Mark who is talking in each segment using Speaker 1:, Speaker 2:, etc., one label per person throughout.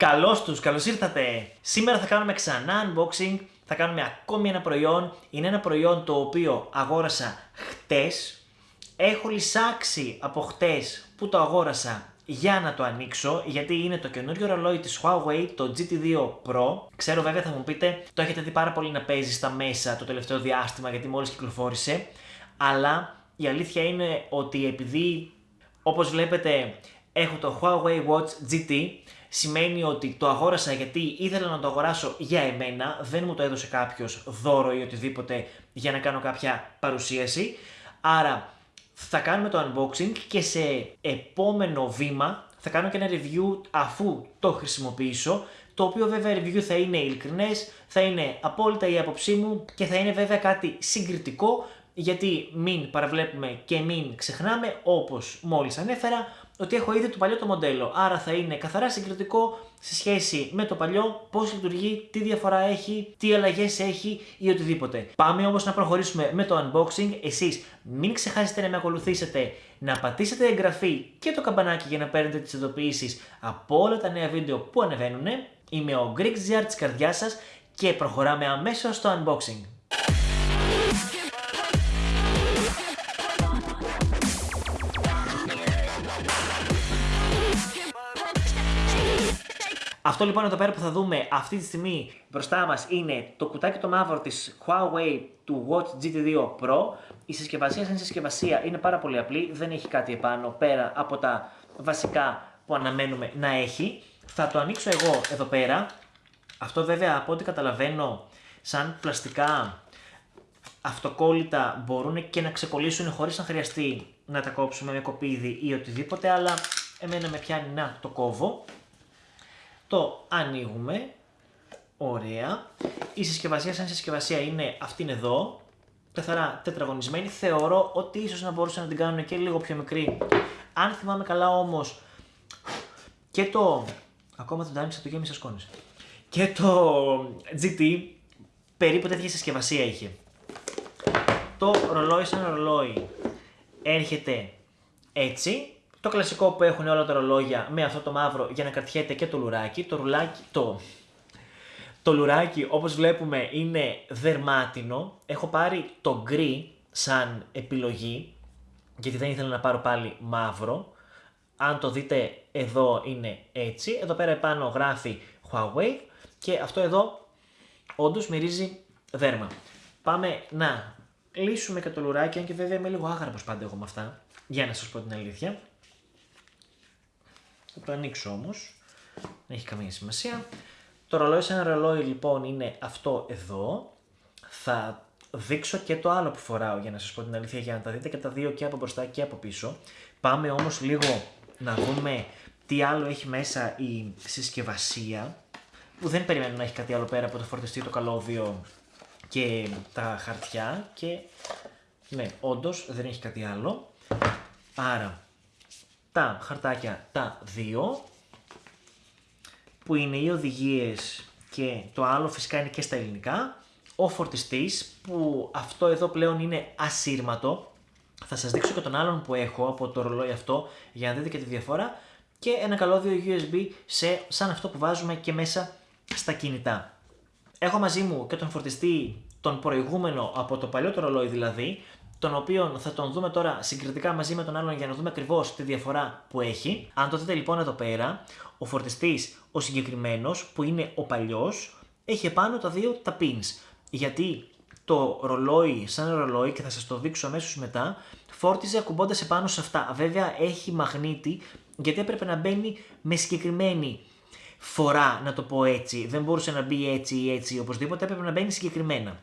Speaker 1: Καλώς τους, καλώς ήρθατε! Σήμερα θα κάνουμε ξανά unboxing, θα κάνουμε ακόμη ένα προϊόν. Είναι ένα προϊόν το οποίο αγόρασα χτες. Έχω λυσάξει από χτες που το αγόρασα για να το ανοίξω, γιατί είναι το καινούριο ρολόι της Huawei, το GT2 Pro. Ξέρω βέβαια θα μου πείτε, το έχετε δει πάρα πολύ να παίζει στα μέσα το τελευταίο διάστημα, γιατί μόλις κυκλοφόρησε. Αλλά η αλήθεια είναι ότι επειδή, όπως βλέπετε, έχω το Huawei Watch GT, σημαίνει ότι το αγόρασα γιατί ήθελα να το αγοράσω για εμένα, δεν μου το έδωσε κάποιος δώρο ή οτιδήποτε για να κάνω κάποια παρουσίαση. Άρα θα κάνουμε το unboxing και σε επόμενο βήμα θα κάνω και ένα review αφού το χρησιμοποιήσω, το οποίο βέβαια review θα είναι ειλικρινές, θα είναι απόλυτα η άποψή μου και θα είναι βέβαια κάτι συγκριτικό γιατί μην παραβλέπουμε και μην ξεχνάμε, όπως μόλις ανέφερα, ότι έχω ήδη το παλιό το μοντέλο. Άρα θα είναι καθαρά συγκριτικό σε σχέση με το παλιό, πώς λειτουργεί, τι διαφορά έχει, τι αλλαγές έχει ή οτιδήποτε. Πάμε όμως να προχωρήσουμε με το unboxing. Εσείς μην ξεχάσετε να με ακολουθήσετε, να πατήσετε εγγραφή και το καμπανάκι για να παίρνετε τις ειδοποιήσεις από όλα τα νέα βίντεο που ανεβαίνουν. Είμαι ο Greek Zr τη καρδιά σας και προχωράμε αμέσως στο unboxing. Αυτό λοιπόν εδώ πέρα που θα δούμε αυτή τη στιγμή μπροστά μας είναι το κουτάκι το μαύρο της Huawei του Watch GT2 Pro. Η συσκευασία σαν συσκευασία είναι πάρα πολύ απλή, δεν έχει κάτι επάνω πέρα από τα βασικά που αναμένουμε να έχει. Θα το ανοίξω εγώ εδώ πέρα. Αυτό βέβαια από ό,τι καταλαβαίνω σαν πλαστικά αυτοκόλλητα μπορούν και να ξεκολλήσουν χωρίς να χρειαστεί να τα κόψουμε με κοπίδι ή οτιδήποτε, αλλά εμένα με πιάνει να το κόβω. Το ανοίγουμε. Ωραία. Η συσκευασία σαν συσκευασία είναι αυτήν εδώ. Καθαρά τετραγωνισμένη. Θεωρώ ότι ίσως να μπορούσαν να την κάνουν και λίγο πιο μικρή. Αν θυμάμαι καλά όμως και το... Ακόμα δεν το άνοιξα το γέμισα σκόνες. Και το GT περίπου τέτοια συσκευασία είχε. Το ρολόι σαν ρολόι έρχεται έτσι το κλασικό που έχουν όλα τα ρολόγια με αυτό το μαύρο για να κρατιέται και το λουράκι. Το, ρουλάκι, το, το λουράκι όπως βλέπουμε είναι δερμάτινο. Έχω πάρει το γκρι σαν επιλογή γιατί δεν ήθελα να πάρω πάλι μαύρο. Αν το δείτε εδώ είναι έτσι. Εδώ πέρα επάνω γράφει Huawei και αυτό εδώ όντως μυρίζει δέρμα. Πάμε να λύσουμε και το λουράκι, αν και βέβαια είμαι λίγο άγαρπος πάντα εγώ με αυτά, για να σας πω την αλήθεια. Θα το ανοίξω όμως. Δεν έχει καμία σημασία. Το ρολόι σε ένα ρολόι λοιπόν είναι αυτό εδώ. Θα δείξω και το άλλο που φοράω για να σας πω την αλήθεια για να τα δείτε και τα δύο και από μπροστά και από πίσω. Πάμε όμως λίγο να δούμε τι άλλο έχει μέσα η συσκευασία που δεν περιμένω να έχει κάτι άλλο πέρα από το φορτιστή, το καλώδιο και τα χαρτιά και ναι, όντως δεν έχει κάτι άλλο. Άρα τα χαρτάκια τα δύο που είναι οι οδηγίες και το άλλο φυσικά είναι και στα ελληνικά. Ο φορτιστής που αυτό εδώ πλέον είναι ασύρματο. Θα σας δείξω και τον άλλον που έχω από το ρολόι αυτό για να δείτε και τη διαφορά. Και ένα καλώδιο USB σε, σαν αυτό που βάζουμε και μέσα στα κινητά. Έχω μαζί μου και τον φορτιστή τον προηγούμενο από το παλιό το ρολόι δηλαδή, τον οποίο θα τον δούμε τώρα συγκριτικά μαζί με τον άλλον για να δούμε ακριβώς τη διαφορά που έχει. Αν το δείτε λοιπόν εδώ πέρα, ο φορτιστής ο συγκεκριμένος που είναι ο παλιός έχει επάνω τα δύο τα pins. Γιατί το ρολόι, σαν ρολόι, και θα σας το δείξω αμέσως μετά, φόρτιζε ακουμπώντας επάνω σε αυτά. Βέβαια έχει μαγνήτη, γιατί έπρεπε να μπαίνει με συγκεκριμένη φορά, να το πω έτσι. Δεν μπορούσε να μπει έτσι ή έτσι, οπωσδήποτε έπρεπε να μπαίνει συγκεκριμένα.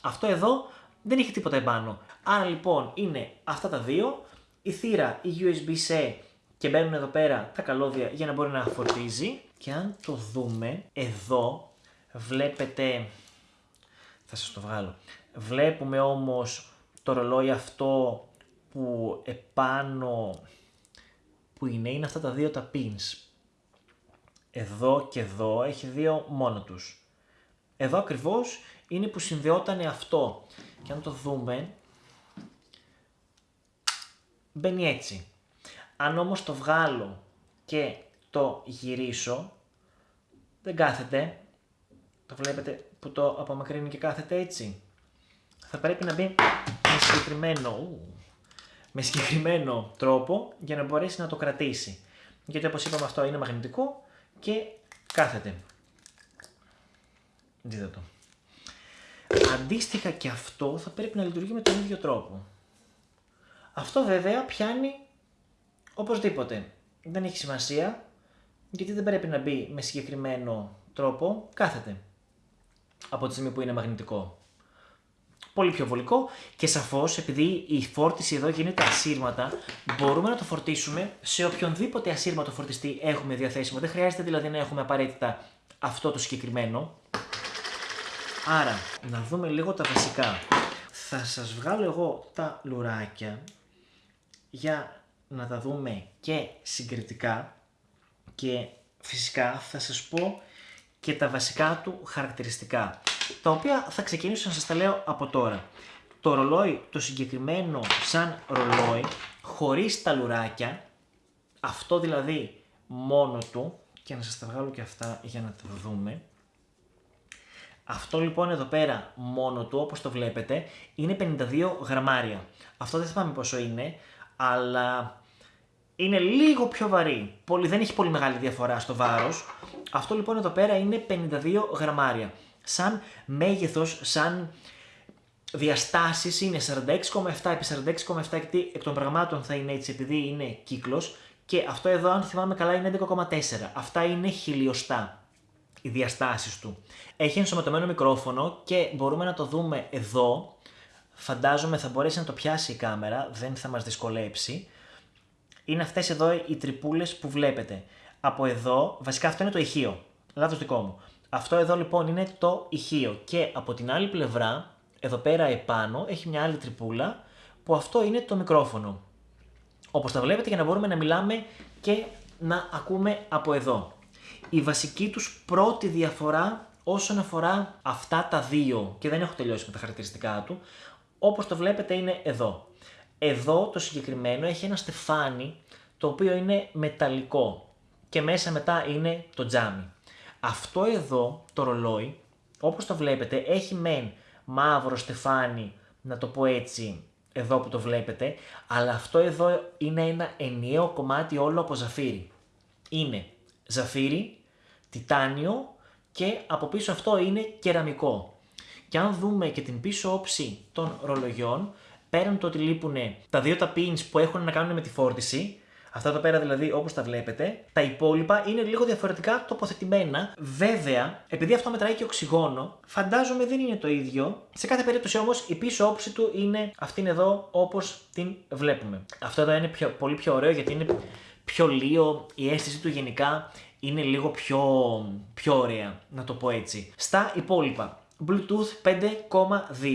Speaker 1: Αυτό εδώ δεν είχε τίποτα επάνω. Άρα λοιπόν είναι αυτά τα δύο, η θύρα, η USB-C και μπαίνουν εδώ πέρα τα καλώδια για να μπορεί να φορτίζει. Και αν το δούμε, εδώ βλέπετε, θα σας το βγάλω, βλέπουμε όμως το ρολόι αυτό που επάνω που είναι, είναι αυτά τα δύο τα pins. Εδώ και εδώ έχει δύο μόνο τους. Εδώ ακριβώς είναι που συνδεόταν αυτό. Και αν το δούμε, μπαίνει έτσι. Αν όμως το βγάλω και το γυρίσω, δεν κάθεται. Το βλέπετε που το απομακρύνει και κάθεται έτσι. Θα πρέπει να μπει με συγκεκριμένο, με συγκεκριμένο τρόπο για να μπορέσει να το κρατήσει. Γιατί όπως είπαμε αυτό είναι μαγνητικό και κάθεται. Δείτε το. Αντίστοιχα και αυτό θα πρέπει να λειτουργεί με τον ίδιο τρόπο. Αυτό βέβαια πιάνει οπωσδήποτε. Δεν έχει σημασία γιατί δεν πρέπει να μπει με συγκεκριμένο τρόπο, κάθεται. Από τη στιγμή που είναι μαγνητικό. Πολύ πιο βολικό και σαφώς επειδή η φόρτιση εδώ γίνεται ασύρματα, μπορούμε να το φορτίσουμε σε οποιονδήποτε ασύρματο φορτιστή έχουμε διαθέσιμο. Δεν χρειάζεται δηλαδή να έχουμε απαραίτητα αυτό το συγκεκριμένο. Άρα, να δούμε λίγο τα βασικά. Θα σας βγάλω εγώ τα λουράκια για να τα δούμε και συγκριτικά και φυσικά θα σας πω και τα βασικά του χαρακτηριστικά, τα οποία θα ξεκινήσω να σας τα λέω από τώρα. Το ρολόι, το συγκεκριμένο σαν ρολόι, χωρίς τα λουράκια, αυτό δηλαδή μόνο του, και να σας τα βγάλω και αυτά για να τα δούμε, αυτό λοιπόν εδώ πέρα μόνο του, όπως το βλέπετε, είναι 52 γραμμάρια. Αυτό δεν θυμάμαι πόσο είναι, αλλά είναι λίγο πιο βαρύ. Πολύ, δεν έχει πολύ μεγάλη διαφορά στο βάρος. Αυτό λοιπόν εδώ πέρα είναι 52 γραμμάρια. Σαν μέγεθος, σαν διαστάσεις είναι 46,7 επί 46,7 γιατί εκ των πραγμάτων θα είναι έτσι επειδή είναι κύκλος και αυτό εδώ αν θυμάμαι καλά είναι 11,4. Αυτά είναι χιλιοστά οι διαστάσεις του. Έχει ενσωματωμένο μικρόφωνο και μπορούμε να το δούμε εδώ. Φαντάζομαι θα μπορέσει να το πιάσει η κάμερα, δεν θα μας δυσκολέψει είναι αυτές εδώ οι τρυπούλες που βλέπετε. Από εδώ, βασικά αυτό είναι το ηχείο. Λάθος δικό μου. Αυτό εδώ λοιπόν είναι το ηχείο. Και από την άλλη πλευρά, εδώ πέρα επάνω, έχει μια άλλη τρυπούλα που αυτό είναι το μικρόφωνο. Όπως τα βλέπετε για να μπορούμε να μιλάμε και να ακούμε από εδώ. Η βασική τους πρώτη διαφορά όσον αφορά αυτά τα δύο, και δεν έχω τελειώσει με τα χαρακτηριστικά του, όπως το βλέπετε είναι εδώ. Εδώ το συγκεκριμένο έχει ένα στεφάνι το οποίο είναι μεταλλικό και μέσα μετά είναι το τζάμι. Αυτό εδώ το ρολόι, όπως το βλέπετε, έχει μεν μαύρο στεφάνι, να το πω έτσι, εδώ που το βλέπετε, αλλά αυτό εδώ είναι ένα ενιαίο κομμάτι όλο από ζαφύρι. Είναι ζαφύρι, τιτάνιο και από πίσω αυτό είναι κεραμικό. Και αν δούμε και την πίσω όψη των ρολογιών, πέραν το ότι λείπουν τα δύο τα pins που έχουν να κάνουν με τη φόρτιση, αυτά εδώ πέρα δηλαδή όπως τα βλέπετε, τα υπόλοιπα είναι λίγο διαφορετικά τοποθετημένα. Βέβαια, επειδή αυτό μετράει και οξυγόνο, φαντάζομαι δεν είναι το ίδιο. Σε κάθε περίπτωση όμως η πίσω όψη του είναι αυτήν εδώ όπως την βλέπουμε. Αυτό εδώ είναι πιο, πολύ πιο ωραίο γιατί είναι πιο λίο, η αίσθηση του γενικά είναι λίγο πιο, πιο ωραία, να το πω έτσι. Στα υπόλοιπα, Bluetooth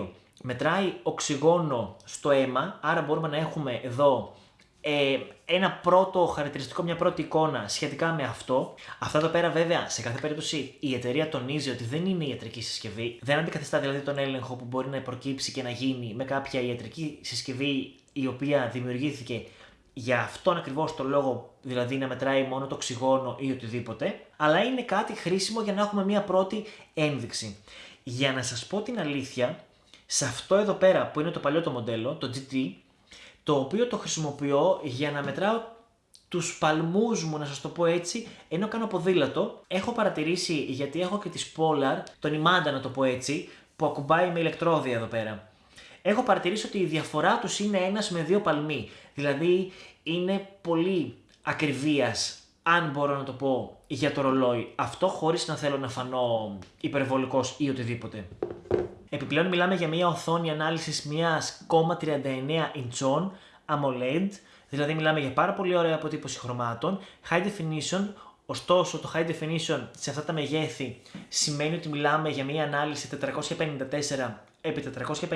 Speaker 1: 5,2 μετράει οξυγόνο στο αίμα, άρα μπορούμε να έχουμε εδώ ε, ένα πρώτο χαρακτηριστικό, μια πρώτη εικόνα σχετικά με αυτό. Αυτά εδώ πέρα βέβαια σε κάθε περίπτωση η εταιρεία τονίζει ότι δεν είναι ιατρική συσκευή, δεν αντικαθιστά δηλαδή τον έλεγχο που μπορεί να προκύψει και να γίνει με κάποια ιατρική συσκευή η οποία δημιουργήθηκε για αυτόν ακριβώς το λόγο, δηλαδή να μετράει μόνο το οξυγόνο ή οτιδήποτε, αλλά είναι κάτι χρήσιμο για να έχουμε μια πρώτη ένδειξη. Για να σας πω την αλήθεια, σε αυτό εδώ πέρα που είναι το παλιό το μοντέλο, το GT, το οποίο το χρησιμοποιώ για να μετράω τους παλμούς μου, να σας το πω έτσι, ενώ κάνω ποδήλατο. Έχω παρατηρήσει, γιατί έχω και τις Polar, τον Imanda να το πω έτσι, που ακουμπάει με ηλεκτρόδια εδώ πέρα. Έχω παρατηρήσει ότι η διαφορά τους είναι ένας με δύο παλμοί. Δηλαδή είναι πολύ ακριβίας, αν μπορώ να το πω, για το ρολόι. Αυτό χωρίς να θέλω να φανώ υπερβολικός ή οτιδήποτε. Επιπλέον μιλάμε για μια οθόνη ανάλυσης μιας 0,39 inch AMOLED, δηλαδή μιλάμε για πάρα πολύ ωραία αποτύπωση χρωμάτων, high definition, ωστόσο το high definition σε αυτά τα μεγέθη σημαίνει ότι μιλάμε για μια ανάλυση 454 επί 454,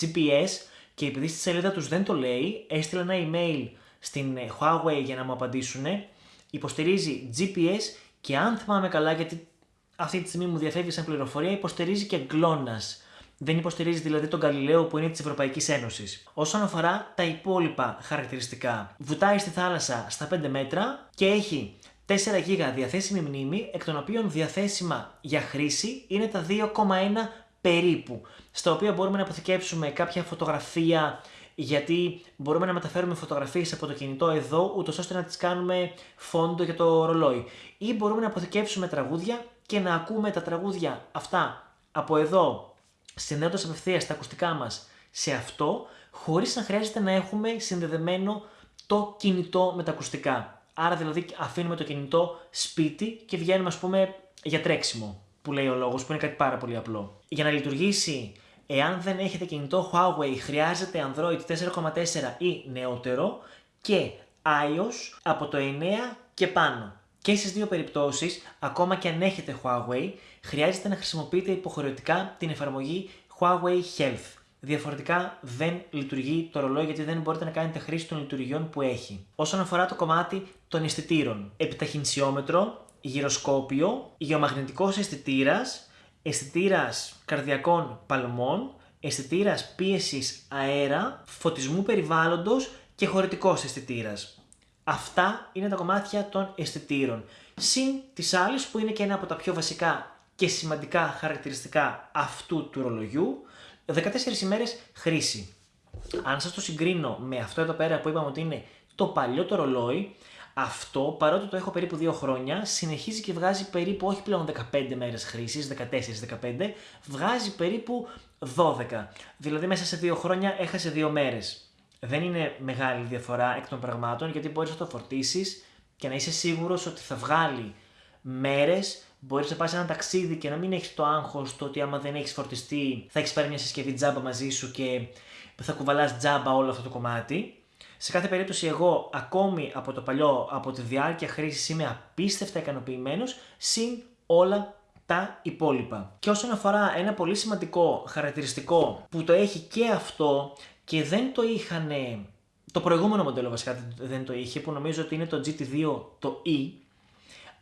Speaker 1: GPS και επειδή στη σελίδα τους δεν το λέει, έστειλα ένα email στην Huawei για να μου απαντήσουν, υποστηρίζει GPS και αν θυμάμαι καλά γιατί αυτή τη στιγμή μου διαφεύγει σαν πληροφορία, υποστηρίζει και GLONASS. Δεν υποστηρίζει δηλαδή τον Γαλιλαίο που είναι της Ευρωπαϊκής Ένωσης. Όσον αφορά τα υπόλοιπα χαρακτηριστικά, βουτάει στη θάλασσα στα 5 μέτρα και έχει 4 GB διαθέσιμη μνήμη, εκ των οποίων διαθέσιμα για χρήση είναι τα 2,1 περίπου, στα οποία μπορούμε να αποθηκεύσουμε κάποια φωτογραφία, γιατί μπορούμε να μεταφέρουμε φωτογραφίες από το κινητό εδώ, ούτως ώστε να τις κάνουμε φόντο για το ρολόι. Ή μπορούμε να αποθηκεύσουμε τραγούδια και να ακούμε τα τραγούδια αυτά από εδώ, συνδέοντας απευθείας τα ακουστικά μας σε αυτό, χωρίς να χρειάζεται να έχουμε συνδεδεμένο το κινητό με τα ακουστικά. Άρα δηλαδή αφήνουμε το κινητό σπίτι και βγαίνουμε ας πούμε για τρέξιμο, που λέει ο λόγος, που είναι κάτι πάρα πολύ απλό. Για να λειτουργήσει, εάν δεν έχετε κινητό Huawei, χρειάζεται Android 4,4 ή νεότερο και iOS από το 9 και πάνω. Και στις δύο περιπτώσεις, ακόμα και αν έχετε Huawei, χρειάζεται να χρησιμοποιείτε υποχρεωτικά την εφαρμογή Huawei Health. Διαφορετικά δεν λειτουργεί το ρολόι γιατί δεν μπορείτε να κάνετε χρήση των λειτουργιών που έχει. Όσον αφορά το κομμάτι των αισθητήρων, επιταχυνσιόμετρο, γυροσκόπιο, γεωμαγνητικός αισθητήρας, αισθητήρας καρδιακών παλμών, αισθητήρας πίεσης αέρα, φωτισμού περιβάλλοντος και χωρητικός αισθητήρας. Αυτά είναι τα κομμάτια των αισθητήρων. Συν τη άλλη που είναι και ένα από τα πιο βασικά και σημαντικά χαρακτηριστικά αυτού του ρολογιού, 14 ημέρες χρήση. Αν σας το συγκρίνω με αυτό εδώ πέρα που είπαμε ότι είναι το παλιό το ρολόι, αυτό παρότι το έχω περίπου 2 χρόνια, συνεχίζει και βγάζει περίπου όχι πλέον 15 μέρες χρήσης, 14-15, βγάζει περίπου 12. Δηλαδή μέσα σε 2 χρόνια έχασε 2 μέρες. Δεν είναι μεγάλη διαφορά εκ των πραγμάτων γιατί μπορείς να το φορτίσεις και να είσαι σίγουρος ότι θα βγάλει μέρες Μπορείς να πας ένα ταξίδι και να μην έχεις το άγχος το ότι άμα δεν έχεις φορτιστεί θα έχεις πάρει μια συσκευή τζάμπα μαζί σου και θα κουβαλάς τζάμπα όλο αυτό το κομμάτι. Σε κάθε περίπτωση, εγώ ακόμη από το παλιό, από τη διάρκεια χρήσης είμαι απίστευτα ικανοποιημένος, συν όλα τα υπόλοιπα. Και όσον αφορά ένα πολύ σημαντικό χαρακτηριστικό που το έχει και αυτό και δεν το είχαν. Το προηγούμενο μοντέλο βασικά δεν το είχε, που νομίζω ότι είναι το GT2 το E.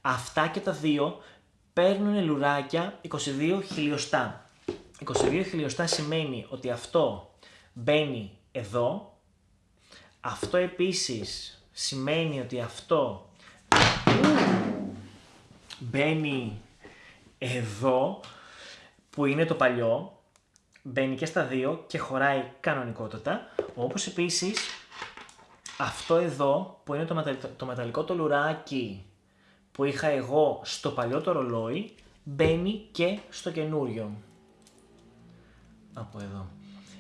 Speaker 1: Αυτά και τα δύο παίρνουν λουράκια 22 χιλιοστά. 22 χιλιοστά σημαίνει ότι αυτό μπαίνει εδώ. Αυτό επίσης σημαίνει ότι αυτό μπαίνει εδώ που είναι το παλιό. Μπαίνει και στα δύο και χωράει κανονικότατα. Όπως επίσης αυτό εδώ που είναι το, μεταλλικό το λουράκι που είχα εγώ στο παλιό το ρολόι μπαίνει και στο καινούριο. Από εδώ.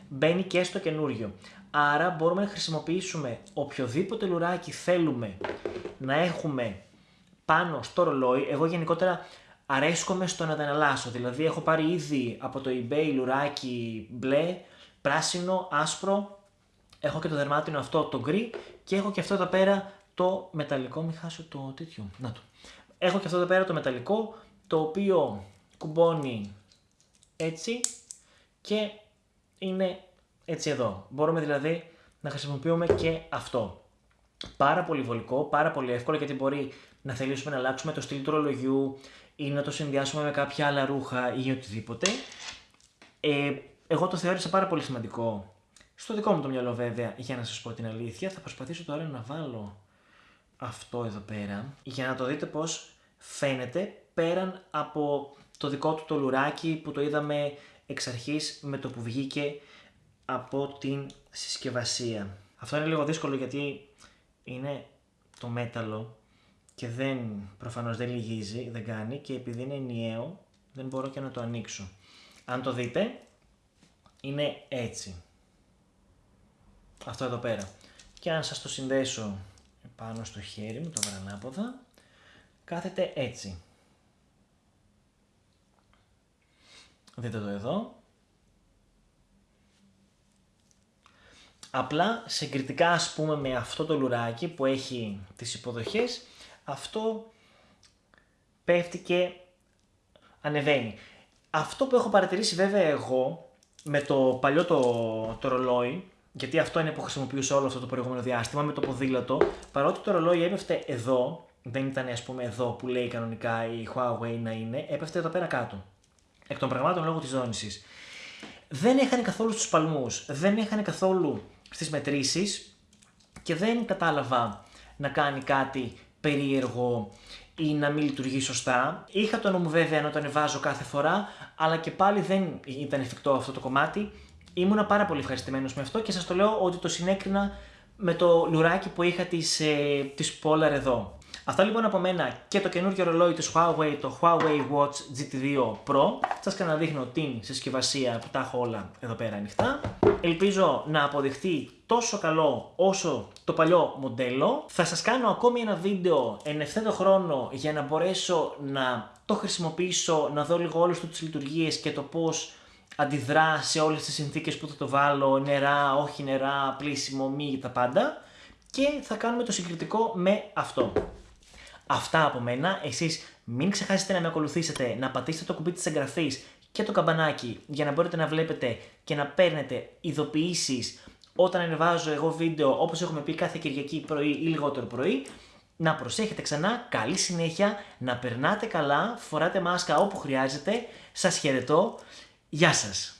Speaker 1: Μπαίνει και στο καινούριο. Άρα μπορούμε να χρησιμοποιήσουμε οποιοδήποτε λουράκι θέλουμε να έχουμε πάνω στο ρολόι. Εγώ γενικότερα αρέσκομαι στο να τα εναλλάσσω. Δηλαδή έχω πάρει ήδη από το eBay λουράκι μπλε, πράσινο, άσπρο. Έχω και το δερμάτινο αυτό το γκρι και έχω και αυτό εδώ πέρα το μεταλλικό. Μην χάσω το τέτοιο. Να το. Έχω και αυτό εδώ πέρα το μεταλλικό, το οποίο κουμπώνει έτσι και είναι έτσι εδώ. Μπορούμε δηλαδή να χρησιμοποιούμε και αυτό. Πάρα πολύ βολικό, πάρα πολύ εύκολο γιατί μπορεί να θελήσουμε να αλλάξουμε το στυλ του ρολογιού ή να το συνδυάσουμε με κάποια άλλα ρούχα ή οτιδήποτε. Ε, εγώ το θεώρησα πάρα πολύ σημαντικό. Στο δικό μου το μυαλό βέβαια, για να σας πω την αλήθεια, θα προσπαθήσω τώρα να βάλω αυτό εδώ πέρα για να το δείτε πως φαίνεται πέραν από το δικό του το λουράκι που το είδαμε εξ αρχής με το που βγήκε από την συσκευασία. Αυτό είναι λίγο δύσκολο γιατί είναι το μέταλλο και δεν, προφανώς δεν λυγίζει, δεν κάνει και επειδή είναι ενιαίο δεν μπορώ και να το ανοίξω. Αν το δείτε είναι έτσι. Αυτό εδώ πέρα. Και αν σας το συνδέσω πάνω στο χέρι μου, το βρανάποδα, κάθεται έτσι. Δείτε το εδώ. Απλά συγκριτικά ας πούμε με αυτό το λουράκι που έχει τις υποδοχές, αυτό πέφτει και ανεβαίνει. Αυτό που έχω παρατηρήσει βέβαια εγώ με το παλιό το, το ρολόι γιατί αυτό είναι που χρησιμοποιούσα όλο αυτό το προηγούμενο διάστημα με το ποδήλατο, παρότι το ρολόι έπεφτε εδώ, δεν ήταν ας πούμε εδώ που λέει κανονικά η Huawei να είναι, έπεφτε εδώ πέρα κάτω. Εκ των πραγμάτων λόγω της δόνηση. Δεν έχανε καθόλου στους παλμούς, δεν έχανε καθόλου στις μετρήσεις και δεν κατάλαβα να κάνει κάτι περίεργο ή να μην λειτουργεί σωστά. Είχα το νου μου βέβαια να το ανεβάζω κάθε φορά, αλλά και πάλι δεν ήταν εφικτό αυτό το κομμάτι. Ήμουνα πάρα πολύ ευχαριστημένος με αυτό και σας το λέω ότι το συνέκρινα με το λουράκι που είχα της, ε, της Polar εδώ. Αυτά λοιπόν από μένα και το καινούργιο ρολόι της Huawei, το Huawei Watch GT2 Pro. Σας ξαναδείχνω την συσκευασία που τα έχω όλα εδώ πέρα ανοιχτά. Ελπίζω να αποδειχθεί τόσο καλό όσο το παλιό μοντέλο. Θα σας κάνω ακόμη ένα βίντεο εν ευθέτω χρόνο για να μπορέσω να το χρησιμοποιήσω, να δω λίγο όλες τις λειτουργίες και το πώς αντιδρά σε όλες τις συνθήκες που θα το βάλω, νερά, όχι νερά, πλήσιμο, μη, τα πάντα. Και θα κάνουμε το συγκριτικό με αυτό. Αυτά από μένα. Εσείς μην ξεχάσετε να με ακολουθήσετε, να πατήσετε το κουμπί της εγγραφής και το καμπανάκι για να μπορείτε να βλέπετε και να παίρνετε ειδοποιήσεις όταν ανεβάζω εγώ βίντεο όπως έχουμε πει κάθε Κυριακή πρωί ή λιγότερο πρωί. Να προσέχετε ξανά, καλή συνέχεια, να περνάτε καλά, φοράτε μάσκα όπου χρειάζεται. Σας χαιρετώ, γεια σας!